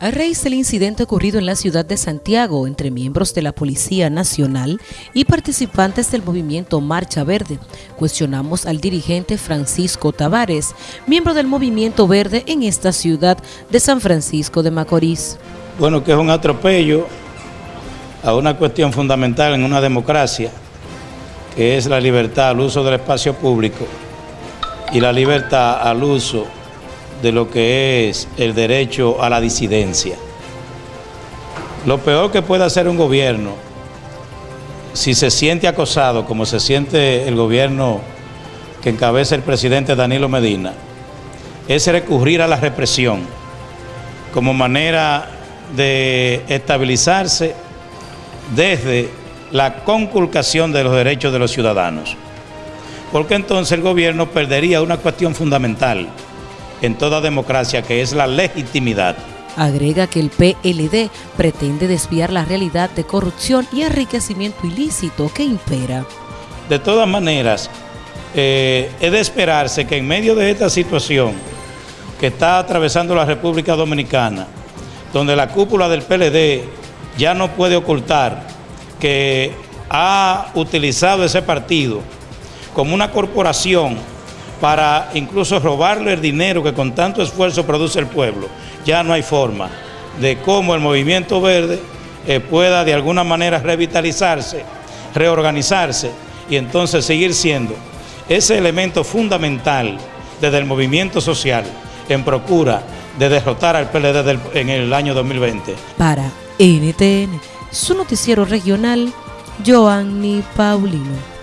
A raíz del incidente ocurrido en la ciudad de Santiago entre miembros de la Policía Nacional y participantes del movimiento Marcha Verde, cuestionamos al dirigente Francisco Tavares, miembro del movimiento verde en esta ciudad de San Francisco de Macorís. Bueno, que es un atropello a una cuestión fundamental en una democracia, que es la libertad al uso del espacio público y la libertad al uso de lo que es el derecho a la disidencia. Lo peor que puede hacer un gobierno, si se siente acosado, como se siente el gobierno que encabeza el presidente Danilo Medina, es recurrir a la represión como manera de estabilizarse desde la conculcación de los derechos de los ciudadanos. Porque entonces el gobierno perdería una cuestión fundamental, en toda democracia, que es la legitimidad. Agrega que el PLD pretende desviar la realidad de corrupción y enriquecimiento ilícito que impera. De todas maneras, eh, es de esperarse que en medio de esta situación que está atravesando la República Dominicana, donde la cúpula del PLD ya no puede ocultar que ha utilizado ese partido como una corporación para incluso robarle el dinero que con tanto esfuerzo produce el pueblo. Ya no hay forma de cómo el movimiento verde eh, pueda de alguna manera revitalizarse, reorganizarse y entonces seguir siendo ese elemento fundamental desde el movimiento social en procura de derrotar al PLD en el año 2020. Para NTN, su noticiero regional, Joanny Paulino.